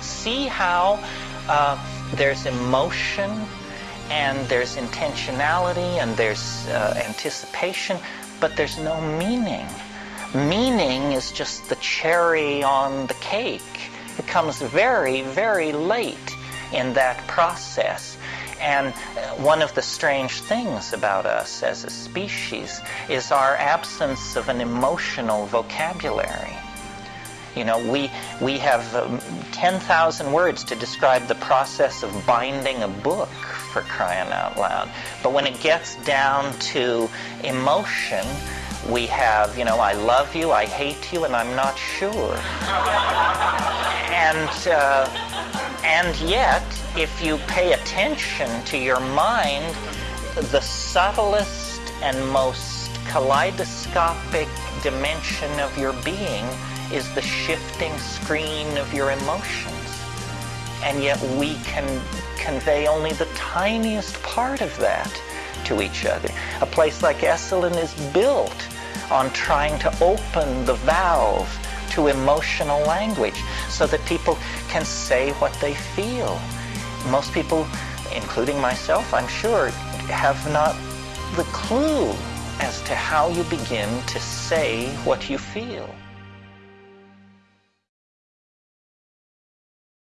See how uh, there's emotion and there's intentionality and there's uh, anticipation, but there's no meaning. Meaning is just the cherry on the cake. It comes very, very late in that process. And uh, one of the strange things about us as a species is our absence of an emotional vocabulary. You know, we, we have um, 10,000 words to describe the process of binding a book, for crying out loud. But when it gets down to emotion, we have, you know, I love you, I hate you, and I'm not sure. and, uh, and yet, if you pay attention to your mind, the subtlest and most kaleidoscopic dimension of your being is the shifting screen of your emotions. And yet we can convey only the tiniest part of that to each other. A place like Esalen is built on trying to open the valve to emotional language so that people can say what they feel. Most people, including myself, I'm sure, have not the clue as to how you begin to say what you feel.